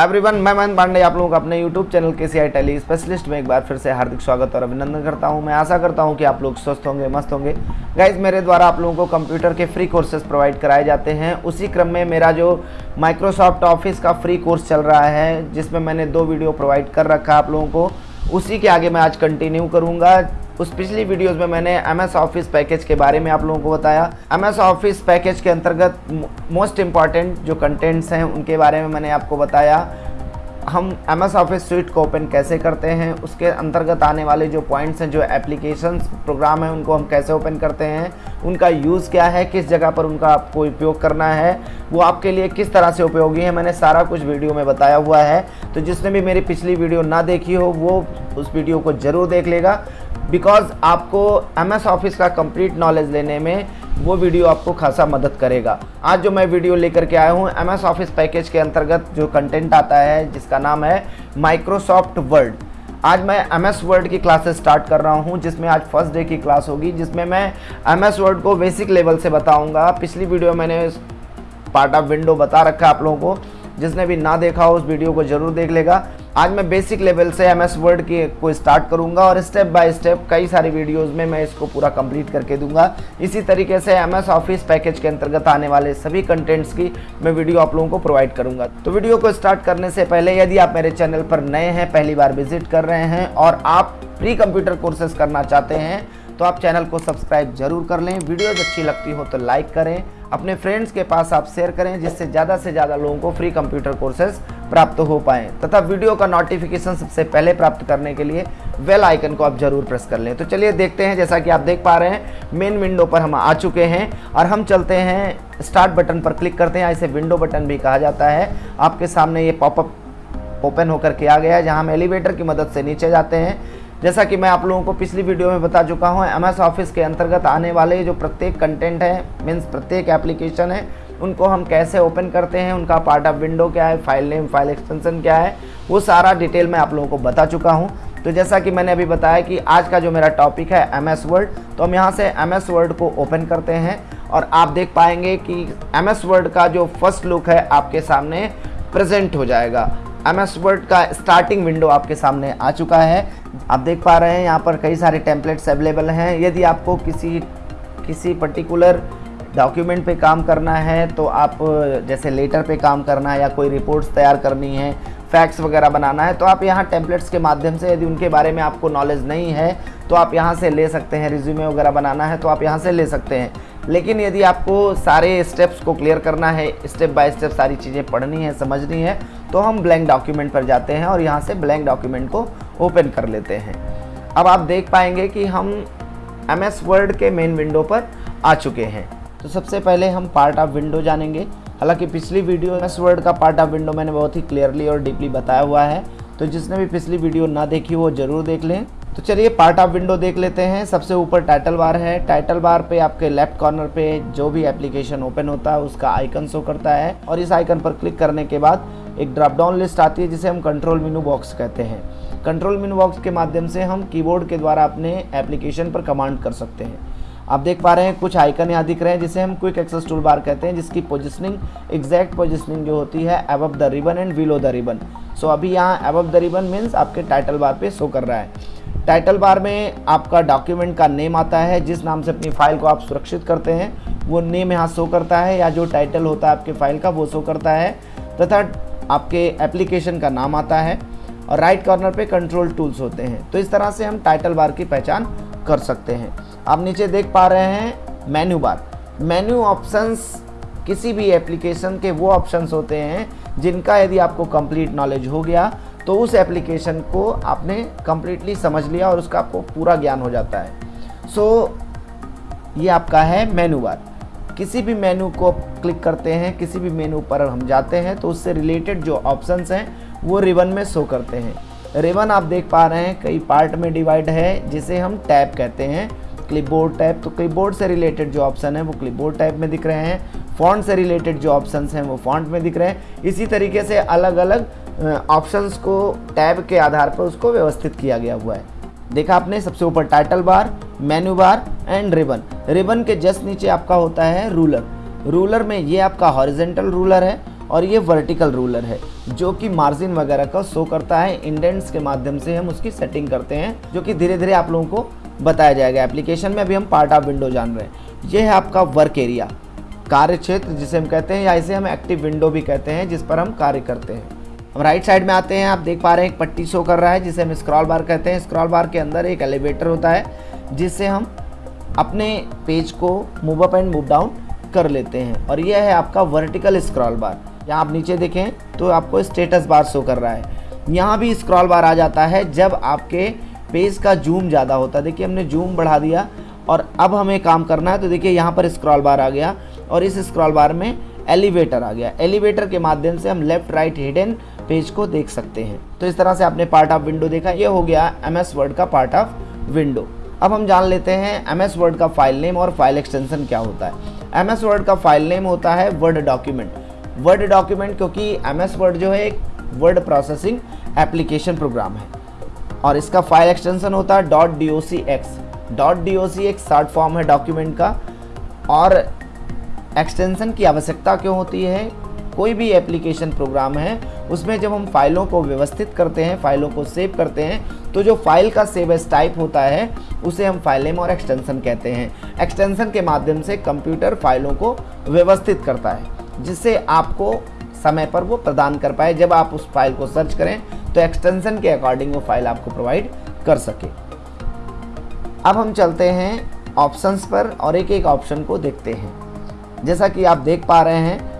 Everyone मैं महेंद्र पांडे, आप लोगों का अपने यूट्यूब चैनल के सी आई टेली स्पेशलिस्ट में एक बार फिर से हार्दिक स्वागत और अभिनंदन करता हूँ। मैं आशा करता हूँ कि आप लोग स्वस्थ होंगे, मस्त होंगे। गाइज़ मेरे द्वारा आप लोगों को कंप्यूटर के फ्री कोर्सेज प्रोवाइड कराए जाते हैं। उसी क्रम में मेरा जो माइक्रोसॉफ्ट ऑफ़िस का फ्री कोर्स चल रहा है, जिसमें मैंने दो वीडियो प्रोवाइड कर रखा आप लोगों को, उसी के आगे मैं आज कंटिन्यू करूँगा। उस पिछली वीडियोस में मैंने एम एस ऑफ़िस पैकेज के बारे में आप लोगों को बताया। एम एस ऑफ़िस पैकेज के अंतर्गत मोस्ट इंपॉर्टेंट जो कंटेंट्स हैं, उनके बारे में मैंने आपको बताया। हम एम एस ऑफ़िस स्वीट को ओपन कैसे करते हैं, उसके अंतर्गत आने वाले जो पॉइंट्स हैं, जो एप्लीकेशन प्रोग्राम हैं, उनको हम कैसे ओपन करते हैं, उनका यूज़ क्या है, किस जगह पर उनका आपको उपयोग करना है, वो आपके लिए किस तरह से उपयोगी है, मैंने सारा कुछ वीडियो में बताया हुआ है। तो जिसने भी मेरी पिछली वीडियो ना देखी हो, वो उस वीडियो को ज़रूर देख लेगा। बिकॉज़ आपको एम एस ऑफ़िस का कंप्लीट नॉलेज लेने में वो वीडियो आपको खासा मदद करेगा। आज जो मैं वीडियो लेकर के आया हूँ एम एस ऑफ़िस पैकेज के अंतर्गत जो कंटेंट आता है, जिसका नाम है माइक्रोसॉफ्ट वर्ड आज मैं एम एस वर्ड की क्लासेस स्टार्ट कर रहा हूँ, जिसमें आज फ़र्स्ट डे की क्लास होगी, जिसमें मैं एम एस वर्ड को बेसिक लेवल से बताऊँगा। पिछली वीडियो मैंने पार्ट ऑफ़ विंडो बता रखा है आप लोगों को। जिसने भी ना देखा हो, उस वीडियो को ज़रूर देख लेगा। आज मैं बेसिक लेवल से एम एस वर्ड की, को स्टार्ट करूँगा और स्टेप बाय स्टेप कई सारी वीडियोस में मैं इसको पूरा कंप्लीट करके दूँगा। इसी तरीके से एम एस ऑफ़िस पैकेज के अंतर्गत आने वाले सभी कंटेंट्स की मैं वीडियो आप लोगों को प्रोवाइड करूँगा। तो वीडियो को स्टार्ट करने से पहले यदि आप मेरे चैनल पर नए हैं, पहली बार विज़िट कर रहे हैं और आप फ्री कंप्यूटर कोर्सेज करना चाहते हैं तो आप चैनल को सब्सक्राइब ज़रूर कर लें। वीडियोज़ अच्छी लगती हो तो लाइक करें अपने फ्रेंड्स के पास आप शेयर करें, जिससे ज़्यादा से ज़्यादा लोगों को फ्री कंप्यूटर कोर्सेज प्राप्त हो पाएँ। तथा वीडियो का नोटिफिकेशन सबसे पहले प्राप्त करने के लिए वेल आइकन को आप ज़रूर प्रेस कर लें। तो चलिए देखते हैं, जैसा कि आप देख पा रहे हैं मेन विंडो पर हम आ चुके हैं और हम चलते हैं स्टार्ट बटन पर क्लिक करते हैं। इसे विंडो बटन भी कहा जाता है। आपके सामने ये पॉपअप ओपन होकर के आ गया है, जहाँ हम एलिवेटर की मदद से नीचे जाते हैं। जैसा कि मैं आप लोगों को पिछली वीडियो में बता चुका हूँ एम ऑफ़िस के अंतर्गत आने वाले जो प्रत्येक कंटेंट है मीन्स प्रत्येक एप्लीकेशन है, उनको हम कैसे ओपन करते हैं, उनका पार्ट ऑफ़ विंडो क्या है फ़ाइल नेम फ़ाइल एक्सटेंशन क्या है, वो सारा डिटेल मैं आप लोगों को बता चुका हूँ। तो जैसा कि मैंने अभी बताया कि आज का जो मेरा टॉपिक है एम एस वर्ड तो हम यहाँ से एम एस वर्ड को ओपन करते हैं और आप देख पाएँगे कि एम एस वर्ड का जो फ़र्स्ट लुक है, आपके सामने प्रेजेंट हो जाएगा। एम एस वर्ड का स्टार्टिंग विंडो आपके सामने आ चुका है। आप देख पा रहे हैं, यहाँ पर कई सारे टेम्पलेट्स अवेलेबल हैं। यदि आपको किसी किसी पर्टिकुलर डॉक्यूमेंट पे काम करना है तो आप, जैसे लेटर पे काम करना है या कोई रिपोर्ट्स तैयार करनी है फैक्स वगैरह बनाना है तो आप यहाँ टेम्पलेट्स के माध्यम से यदि उनके बारे में आपको नॉलेज नहीं है तो आप यहाँ से ले सकते हैं। रिज्यूमे वगैरह बनाना है तो आप यहाँ से ले सकते हैं। लेकिन यदि आपको सारे स्टेप्स को क्लियर करना है स्टेप बाय स्टेप सारी चीज़ें पढ़नी है, समझनी है तो हम ब्लैंक डॉक्यूमेंट पर जाते हैं और यहाँ से ब्लैंक डॉक्यूमेंट को ओपन कर लेते हैं। अब आप देख पाएँगे कि हम एम एस वर्ड के मेन विंडो पर आ चुके हैं। तो सबसे पहले हम पार्ट ऑफ़ विंडो जानेंगे। हालाँकि पिछली वीडियो एम एस वर्ड का पार्ट ऑफ़ विंडो मैंने बहुत ही क्लियरली और डीपली बताया हुआ है। तो जिसने भी पिछली वीडियो ना देखी वो ज़रूर देख लें। तो चलिए पार्ट ऑफ़ विंडो देख लेते हैं। सबसे ऊपर टाइटल बार है। टाइटल बार पे आपके लेफ़्ट कॉर्नर पे जो भी एप्लीकेशन ओपन होता है, उसका आइकन शो करता है। और इस आइकन पर क्लिक करने के बाद एक ड्रॉप डाउन लिस्ट आती है, जिसे हम कंट्रोल मीनू बॉक्स कहते हैं। कंट्रोल मीनू बॉक्स के माध्यम से हम कीबोर्ड के द्वारा अपने एप्लीकेशन पर कमांड कर सकते हैं। आप देख पा रहे हैं, कुछ आइकन यहाँ दिख रहे हैं, जिसे हम क्विक एक्सेस टूल बार कहते हैं, जिसकी पोजिशनिंग एग्जैक्ट पोजिशनिंग जो होती है above the ribbon and below the ribbon so अभी यहाँ अबव द रिबन मीन्स आपके टाइटल बार पे शो कर रहा है। टाइटल बार में आपका डॉक्यूमेंट का नेम आता है, जिस नाम से अपनी फ़ाइल को आप सुरक्षित करते हैं, वो नेम यहाँ शो करता है, या जो टाइटल होता है आपके फ़ाइल का, वो शो करता है, तथा आपके एप्लीकेशन का नाम आता है, और राइट कॉर्नर पे कंट्रोल टूल्स होते हैं। तो इस तरह से हम टाइटल बार की पहचान कर सकते हैं। आप नीचे देख पा रहे हैं मेन्यू बार मेन्यू ऑप्शंस किसी भी एप्लीकेशन के वो ऑप्शंस होते हैं, जिनका यदि आपको कंप्लीट नॉलेज हो गया तो उस एप्लीकेशन को आपने कम्प्लीटली समझ लिया और उसका आपको पूरा ज्ञान हो जाता है। सो so, ये आपका है मेनू बार किसी भी मेनू को क्लिक करते हैं किसी भी मेनू पर हम जाते हैं तो उससे रिलेटेड जो ऑप्शंस हैं वो रिबन में शो करते हैं। रिबन आप देख पा रहे हैं कई पार्ट में डिवाइड है जिसे हम टैब कहते हैं। क्लिपबोर्ड टैब तो क्लिपबोर्ड से रिलेटेड जो ऑप्शन है वो क्लिपबोर्ड टैब में दिख रहे हैं। फॉन्ट से रिलेटेड जो ऑप्शंस हैं वो फॉन्ट में दिख रहे हैं। इसी तरीके से अलग अलग ऑप्शंस को टैब के आधार पर उसको व्यवस्थित किया गया हुआ है। देखा आपने, सबसे ऊपर title bar menu bar and ribbon ribbon के जस्ट नीचे आपका होता है रूलर रूलर में ये आपका हॉरिजेंटल रूलर है और ये वर्टिकल रूलर है, जो कि मार्जिन वगैरह का शो करता है। इंडेंट्स के माध्यम से हम उसकी सेटिंग करते हैं, जो कि धीरे धीरे आप लोगों को बताया जाएगा। एप्लीकेशन में अभी हम पार्ट ऑफ़ विंडो जान रहे हैं। ये है आपका वर्क एरिया कार्य क्षेत्र जिसे हम कहते हैं या इसे हम एक्टिव विंडो भी कहते हैं, जिस पर हम कार्य करते हैं। हम राइट साइड में आते हैं, आप देख पा रहे हैं एक पट्टी शो कर रहा है, जिसे हम स्क्रॉल बार कहते हैं। स्क्रॉल बार के अंदर एक एलिवेटर होता है, जिससे हम अपने पेज को move up and move down कर लेते हैं। और यह है आपका वर्टिकल स्क्रॉल बार यहाँ आप नीचे देखें तो आपको स्टेटस बार शो कर रहा है। यहाँ भी स्क्रॉल बार आ जाता है, जब आपके पेज का जूम ज़्यादा होता है। देखिए, हमने जूम बढ़ा दिया, और अब हमें काम करना है तो देखिए, यहाँ पर स्क्रॉल बार आ गया, और इस स्क्रॉल बार में एलिवेटर आ गया। एलिवेटर के माध्यम से हम लेफ़्ट राइट हिडन पेज को देख सकते हैं। तो इस तरह से आपने पार्ट ऑफ़ विंडो देखा, ये हो गया एम एस वर्ड का पार्ट ऑफ़ विंडो अब हम जान लेते हैं एम एस वर्ड का फ़ाइल नेम और फ़ाइल एक्सटेंशन क्या होता है। एम एस वर्ड का फ़ाइल नेम होता है वर्ड डॉक्यूमेंट वर्ड डॉक्यूमेंट क्योंकि एम एस वर्ड जो है एक वर्ड प्रोसेसिंग एप्लीकेशन प्रोग्राम है। और इसका फ़ाइल एक्सटेंशन होता है. Dot D O C X dot D O C एक शॉर्ट फॉर्म है डॉक्यूमेंट का। और एक्सटेंशन की आवश्यकता क्यों होती है? कोई भी एप्लीकेशन प्रोग्राम है उसमें जब हम फाइलों को व्यवस्थित करते हैं, फाइलों को सेव करते हैं तो जो फ़ाइल का सेव एस टाइप होता है, उसे हम फ़ाइल नेम और एक्सटेंशन कहते हैं। एक्सटेंशन के माध्यम से कंप्यूटर फाइलों को व्यवस्थित करता है, जिससे आपको समय पर वो प्रदान कर पाए। जब आप उस फ़ाइल को सर्च करें तो एक्सटेंशन के अकॉर्डिंग वो फ़ाइल आपको प्रोवाइड कर सके। अब हम चलते हैं ऑप्शंस पर और एक एक ऑप्शन को देखते हैं। जैसा कि आप देख पा रहे हैं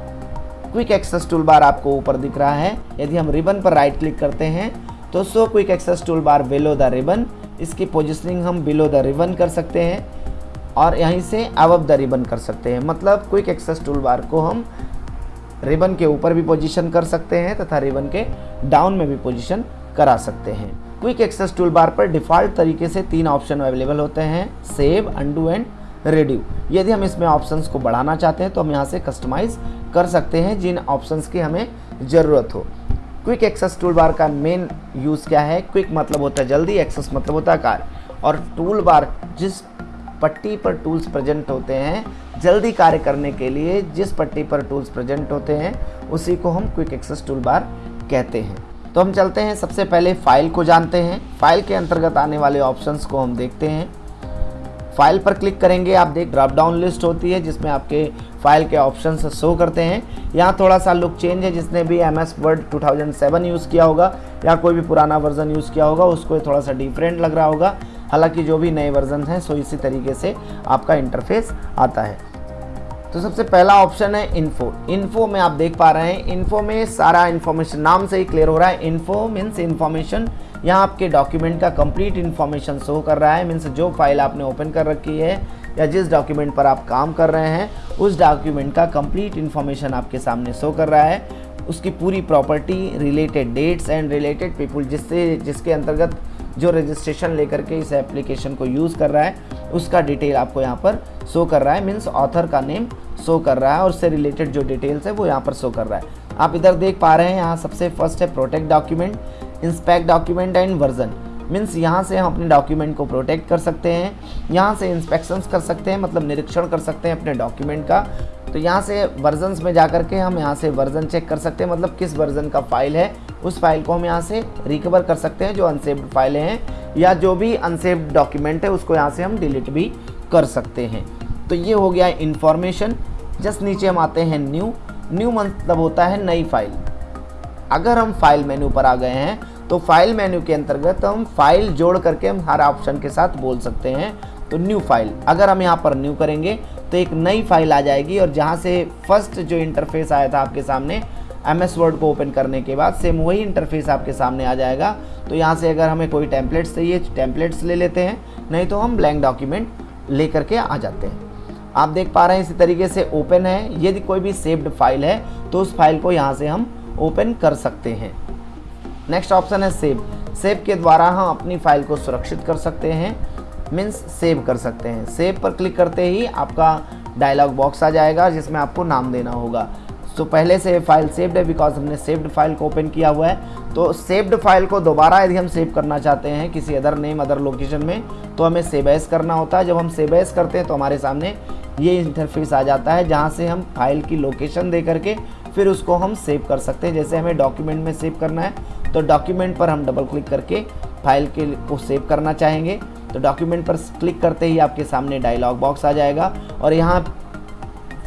क्विक एक्सेस टूल बार आपको ऊपर दिख रहा है। यदि हम रिबन पर राइट क्लिक करते हैं तो so quick access tool bar below the ribbon positioning positioning हम बिलो द रिबन कर सकते हैं और यहीं से अबव द रिबन कर सकते हैं। मतलब क्विक एक्सेस टूल बार को हम रिबन के ऊपर भी पोजीशन कर सकते हैं तथा रिबन के डाउन में भी पोजीशन करा सकते हैं। क्विक एक्सेस टूल बार पर डिफ़ॉल्ट तरीके से तीन ऑप्शन अवेलेबल होते हैं सेव अंडू एंड रेड्यू यदि हम इसमें ऑप्शंस को बढ़ाना चाहते हैं तो हम यहाँ से कस्टमाइज़ कर सकते हैं जिन ऑप्शंस की हमें ज़रूरत हो। क्विक एक्सेस टूल बार का मेन यूज़ क्या है? क्विक मतलब होता है जल्दी एक्सेस मतलब होता है कार और टूल बार जिस पट्टी पर टूल्स प्रेजेंट होते हैं, जल्दी कार्य करने के लिए जिस पट्टी पर टूल्स प्रेजेंट होते हैं, उसी को हम क्विक एक्सेस टूल बार कहते हैं। तो हम चलते हैं। सबसे पहले फ़ाइल को जानते हैं। फ़ाइल के अंतर्गत आने वाले ऑप्शंस को हम देखते हैं। फ़ाइल पर क्लिक करेंगे। आप देख ड्रॉप डाउन लिस्ट होती है, जिसमें आपके फ़ाइल के ऑप्शन शो करते हैं। यहाँ थोड़ा सा लुक चेंज है, जिसने भी M S Word to use किया होगा, या कोई भी पुराना वर्जन यूज़ किया होगा, उसको थोड़ा सा डिफरेंट लग रहा होगा। हालाँकि जो भी नए वर्जन हैं सो इसी तरीके से आपका इंटरफेस आता है। तो सबसे पहला ऑप्शन है इन्फो इन्फो में आप देख पा रहे हैं इन्फो में सारा इन्फॉर्मेशन नाम से ही क्लियर हो रहा है. इन्फो मीन्स इन्फॉर्मेशन यहाँ आपके डॉक्यूमेंट का कंप्लीट इन्फॉर्मेशन शो कर रहा है मीन्स जो फ़ाइल आपने ओपन कर रखी है, या जिस डॉक्यूमेंट पर आप काम कर रहे हैं, उस डॉक्यूमेंट का कंप्लीट इन्फॉर्मेशन आपके सामने शो कर रहा है. उसकी पूरी property related dates and related people जिससे, जिसके अंतर्गत जो रजिस्ट्रेशन लेकर के इस एप्लीकेशन को यूज़ कर रहा है उसका डिटेल आपको यहाँ पर शो कर रहा है मीन्स ऑथर का नेम शो कर रहा है और उससे रिलेटेड जो डिटेल्स है, वो यहाँ पर शो कर रहा है। आप इधर देख पा रहे हैं, यहाँ सबसे फ़र्स्ट है protect document inspect document and version means यहाँ से हम अपने डॉक्यूमेंट को प्रोटेक्ट कर सकते हैं, यहाँ से इंस्पेक्शंस कर सकते हैं मतलब निरीक्षण कर सकते हैं अपने डॉक्यूमेंट का। तो यहाँ से वर्जन्स में जा कर के हम यहाँ से वर्जन चेक कर सकते हैं मतलब किस वर्जन का फ़ाइल है, उस फ़ाइल को हम यहाँ से रिकवर कर सकते हैं, जो अनसेव्ड फाइलें हैं। या जो भी अनसेव्ड डॉक्यूमेंट है, उसको यहाँ से हम डिलीट भी कर सकते हैं। तो ये हो गया इन्फॉर्मेशन जस्ट नीचे हम आते हैं न्यू न्यू मतलब होता है नई फ़ाइल अगर हम फ़ाइल मेन्यू पर आ गए हैं तो फ़ाइल मेन्यू के अंतर्गत हम फ़ाइल जोड़ करके हम हर ऑप्शन के साथ बोल सकते हैं। तो न्यू फ़ाइल अगर हम यहाँ पर न्यू करेंगे तो एक नई फ़ाइल आ जाएगी और जहाँ से फ़र्स्ट जो इंटरफेस आया था आपके सामने एम एस वर्ड को ओपन करने के बाद सेम वही इंटरफेस आपके सामने आ जाएगा। तो यहाँ से अगर हमें कोई टेम्पलेट्स चाहिए टेम्पलेट्स ले लेते हैं। नहीं तो हम ब्लैंक डॉक्यूमेंट ले करके आ जाते हैं। आप देख पा रहे हैं इसी तरीके से ओपन है। यदि कोई भी सेव्ड फ़ाइल है तो उस फ़ाइल को यहाँ से हम ओपन कर सकते हैं। नेक्स्ट ऑप्शन है सेव सेव के द्वारा हम अपनी फ़ाइल को सुरक्षित कर सकते हैं। मीन्स सेव कर सकते हैं। सेव पर क्लिक करते ही आपका डायलॉग बॉक्स आ जाएगा, जिसमें आपको नाम देना होगा। तो पहले से फ़ाइल सेव्ड है बिकॉज़ हमने सेव्ड फ़ाइल को ओपन किया हुआ है। तो सेव्ड फ़ाइल को दोबारा यदि हम सेव करना चाहते हैं किसी अदर नेम अदर लोकेशन में तो हमें सेव एस करना होता है। जब हम सेव एस करते हैं तो हमारे सामने ये इंटरफेस आ जाता है, जहाँ से हम फ़ाइल की लोकेशन दे करके फिर उसको हम सेव कर सकते हैं। जैसे हमें डॉक्यूमेंट में सेव करना है तो डॉक्यूमेंट पर हम डबल क्लिक करके फ़ाइल के को सेव करना चाहेंगे। तो डॉक्यूमेंट पर क्लिक करते ही आपके सामने डायलॉग बॉक्स आ जाएगा और यहाँ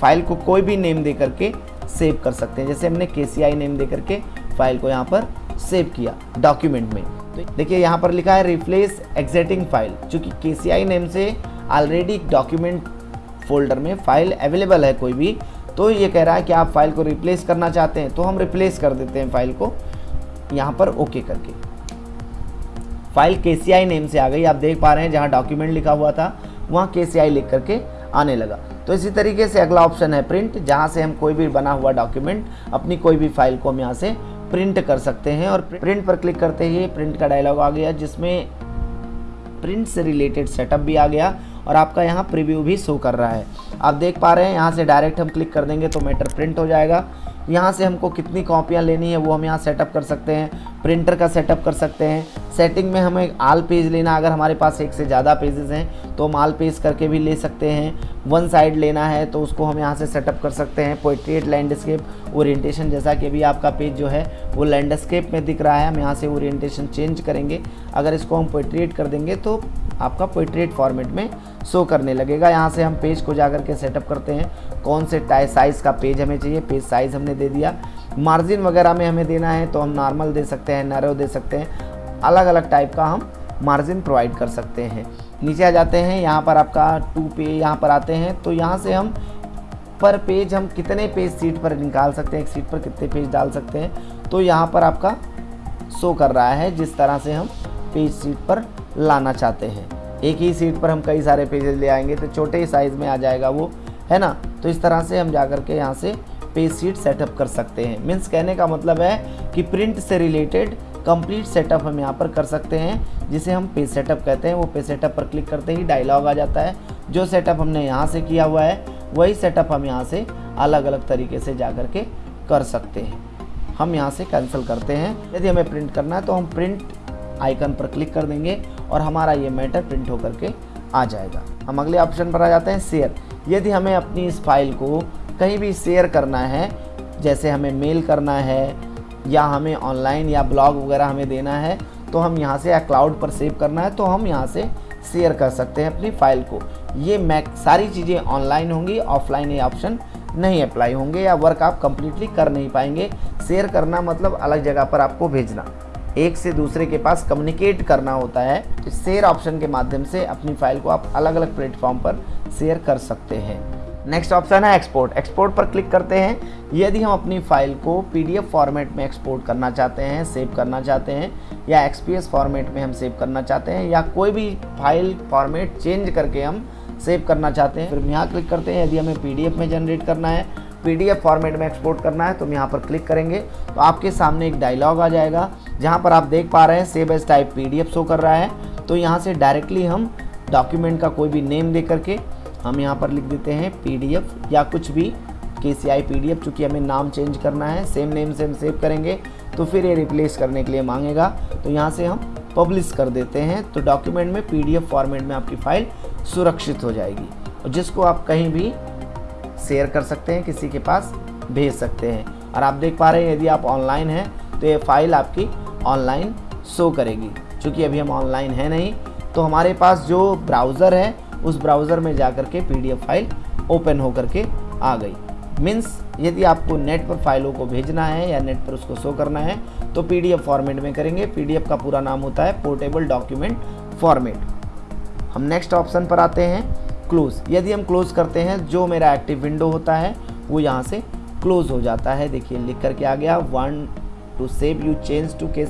फ़ाइल को कोई भी नेम दे करके सेव कर सकते हैं। जैसे हमने के नेम दे करके फ़ाइल को यहाँ पर सेव किया डॉक्यूमेंट में। तो देखिए यहाँ पर लिखा है रिप्लेस एग्जिटिंग फ़ाइल चूँकि के नेम से ऑलरेडी डॉक्यूमेंट फोल्डर में फ़ाइल अवेलेबल है कोई भी तो ये कह रहा है कि आप फ़ाइल को रिप्लेस करना चाहते हैं तो हम रिप्लेस कर देते हैं फ़ाइल को यहाँ पर ओके करके। फ़ाइल के नेम से आ गई। आप देख पा रहे हैं जहाँ डॉक्यूमेंट लिखा हुआ था, वहाँ के लिख करके आने लगा। तो इसी तरीके से अगला ऑप्शन है प्रिंट जहाँ से हम कोई भी बना हुआ डॉक्यूमेंट अपनी कोई भी फ़ाइल को हम यहाँ से प्रिंट कर सकते हैं और प्रिंट पर क्लिक करते ही प्रिंट का डायलॉग आ गया, जिसमें प्रिंट से रिलेटेड सेटअप भी आ गया और आपका यहाँ प्रीव्यू भी शो कर रहा है। आप देख पा रहे हैं, यहाँ से डायरेक्ट हम क्लिक कर देंगे तो मैटर प्रिंट हो जाएगा। यहाँ से हमको कितनी कॉपियाँ लेनी है वो हम यहाँ सेटअप कर सकते हैं प्रिंटर का सेटअप कर सकते हैं। सेटिंग में हमें आल पेज लेना, अगर हमारे पास एक से ज़्यादा पेजेस हैं तो हम आल पेज करके भी ले सकते हैं। वन साइड लेना है तो उसको हम यहाँ से सेटअप कर सकते हैं। पोइट्रेट लैंडस्केप ओरिएंटेशन जैसा कि अभी आपका पेज जो है, वो लैंडस्केप में दिख रहा है। हम यहाँ से ओरिएंटेशन चेंज करेंगे। अगर इसको हम पोइट्रेट कर देंगे तो आपका पोइट्रेट फॉर्मेट में शो करने लगेगा। यहाँ से हम पेज को जा के सेटअप करते हैं। कौन से टाइ साइज़ का पेज हमें चाहिए? पेज साइज़ हमने दे दिया। मार्जिन वगैरह में हमें देना है तो हम नॉर्मल दे सकते हैं नैरो दे सकते हैं। अलग अलग टाइप का हम मार्जिन प्रोवाइड कर सकते हैं। नीचे आ जाते हैं। यहाँ पर आपका टू पे यहाँ पर आते हैं। तो यहाँ से हम पर पेज हम कितने पेज सीट पर निकाल सकते हैं? एक सीट पर कितने पेज डाल सकते हैं? तो यहाँ पर आपका शो कर रहा है। जिस तरह से हम पेज सीट पर लाना चाहते हैं। एक ही सीट पर हम कई सारे पेजेस ले आएँगे तो छोटे ही साइज़ में आ जाएगा वो, है ना? तो इस तरह से हम जा कर के यहाँ से पेज सीट सेटअप कर सकते हैं। मीन्स कहने का मतलब है कि प्रिंट से रिलेटेड कंप्लीट सेटअप हम यहाँ पर कर सकते हैं, जिसे हम पेज सेटअप कहते हैं। वो पेज सेटअप पर क्लिक करते ही डायलॉग आ जाता है। जो सेटअप हमने यहाँ से किया हुआ है, वही सेटअप हम यहाँ से अलग अलग तरीके से जा कर के कर सकते हैं। हम यहाँ से कैंसिल करते हैं। यदि हमें प्रिंट करना है तो हम प्रिंट आइकन पर क्लिक कर देंगे और हमारा ये मैटर प्रिंट होकर के आ जाएगा। हम अगले ऑप्शन पर आ जाते हैं शेयर यदि हमें अपनी इस फ़ाइल को कहीं भी शेयर करना है, जैसे हमें मेल करना है, या हमें ऑनलाइन या ब्लॉग वगैरह हमें देना है तो हम यहाँ से या क्लाउड पर सेव करना है तो हम यहाँ से शेयर कर सकते हैं अपनी फ़ाइल को। ये मैक सारी चीज़ें ऑनलाइन होंगी ऑफलाइन ये ऑप्शन नहीं अप्लाई होंगे या वर्क आप कंप्लीटली कर नहीं पाएँगे। शेयर करना मतलब अलग जगह पर आपको भेजना। एक से दूसरे के पास कम्युनिकेट करना होता है तो शेयर ऑप्शन के माध्यम से अपनी फ़ाइल को आप अलग अलग प्लेटफॉर्म पर शेयर कर सकते हैं। नेक्स्ट ऑप्शन है एक्सपोर्ट एक्सपोर्ट पर क्लिक करते हैं। यदि हम अपनी फ़ाइल को पीडीएफ फॉर्मेट में एक्सपोर्ट करना चाहते हैं सेव करना चाहते हैं, या एक्सपीएस फॉर्मेट में हम सेव करना चाहते हैं, या कोई भी फ़ाइल फॉर्मेट चेंज करके हम सेव करना चाहते हैं, फिर हम यहाँ क्लिक करते हैं। यदि हमें पीडीएफ में जनरेट करना है पीडीएफ फॉर्मेट में एक्सपोर्ट करना है तो हम यहाँ पर क्लिक करेंगे तो आपके सामने एक डायलॉग आ जाएगा। जहाँ पर आप देख पा रहे हैं save as type PDF show कर रहा है। तो यहाँ से डायरेक्टली हम डॉक्यूमेंट का कोई भी नेम दे करके हम यहाँ पर लिख देते हैं पीडीएफ या कुछ भी के सी आई पी चूँकि हमें नाम चेंज करना है सेम नेम से हम सेव करेंगे तो फिर ये रिप्लेस करने के लिए मांगेगा। तो यहाँ से हम पब्लिश कर देते हैं तो डॉक्यूमेंट में पी डी एफ़ फॉर्मेट में आपकी फ़ाइल सुरक्षित हो जाएगी। और जिसको आप कहीं भी शेयर कर सकते हैं, किसी के पास भेज सकते हैं। और आप देख पा रहे हैं, यदि आप ऑनलाइन हैं तो ये फ़ाइल आपकी ऑनलाइन शो करेगी। चूँकि अभी हम ऑनलाइन हैं नहीं तो हमारे पास जो ब्राउज़र है, उस ब्राउज़र में जा कर के पी फ़ाइल ओपन हो करके आ गई। मीन्स यदि आपको नेट पर फाइलों को भेजना है या नेट पर उसको शो करना है तो पीडीएफ फॉर्मेट में करेंगे। पीडीएफ का पूरा नाम होता है पोर्टेबल डॉक्यूमेंट फॉर्मेट हम नेक्स्ट ऑप्शन पर आते हैं क्लोज यदि हम क्लोज करते हैं, जो मेरा एक्टिव विंडो होता है, वो यहाँ से क्लोज हो जाता है। देखिए, लिख करके आ गया one two save you change to के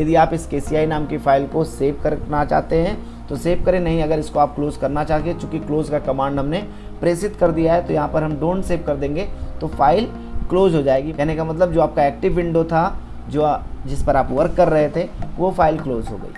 यदि आप इस के नाम की फ़ाइल को सेव करना चाहते हैं तो सेव करें, नहीं अगर इसको आप क्लोज़ करना चाहते चूँकि क्लोज़ का कमांड हमने प्रेसित कर दिया है तो यहाँ पर हम डोंट सेव कर देंगे तो फ़ाइल क्लोज हो जाएगी। कहने का मतलब जो आपका एक्टिव विंडो था, जो जिस पर आप वर्क कर रहे थे, वो फ़ाइल क्लोज हो गई।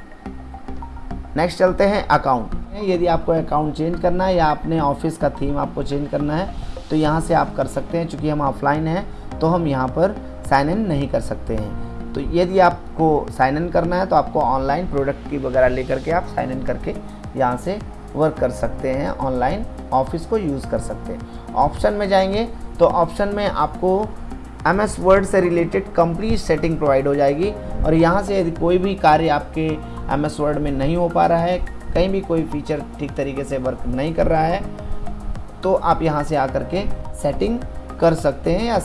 नेक्स्ट चलते हैं अकाउंट यदि आपको अकाउंट चेंज करना है, या अपने ऑफ़िस का थीम आपको चेंज करना है तो यहाँ से आप कर सकते हैं, चूँकि हम ऑफलाइन हैं तो हम यहाँ पर साइन इन नहीं कर सकते हैं। तो यदि आपको साइन इन करना है तो आपको ऑनलाइन प्रोडक्ट की वगैरह लेकर के आप साइन इन करके यहाँ से वर्क कर सकते हैं, ऑनलाइन ऑफ़िस को यूज़ कर सकते हैं। ऑप्शन में जाएँगे तो ऑप्शन में आपको एम एस वर्ड से रिलेटेड कंप्लीट सेटिंग प्रोवाइड हो जाएगी। और यहाँ से यदि कोई भी कार्य आपके एम एस वर्ड में नहीं हो पा रहा है, कहीं भी कोई फीचर ठीक तरीके से वर्क नहीं कर रहा है तो आप यहाँ से आकर के सेटिंग कर सकते हैं या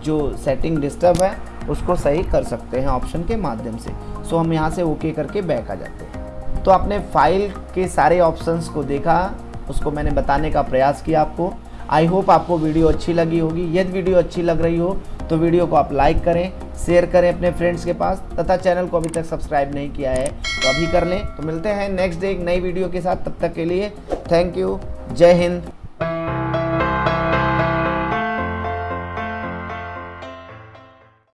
जो सेटिंग डिस्टर्ब है, उसको सही कर सकते हैं ऑप्शन के माध्यम से। सो हम यहाँ से ओके करके बैक आ जाते हैं। तो आपने फ़ाइल के सारे ऑप्शंस को देखा, उसको मैंने बताने का प्रयास किया आपको। आई होप आपको वीडियो अच्छी लगी होगी। यदि वीडियो अच्छी लग रही हो तो वीडियो को आप लाइक करें शेयर करें अपने फ्रेंड्स के पास। तथा चैनल को अभी तक सब्सक्राइब नहीं किया है तो अभी कर लें। तो मिलते हैं नेक्स्ट डे एक नई वीडियो के साथ। तब तक के लिए थैंक यू जय हिंद।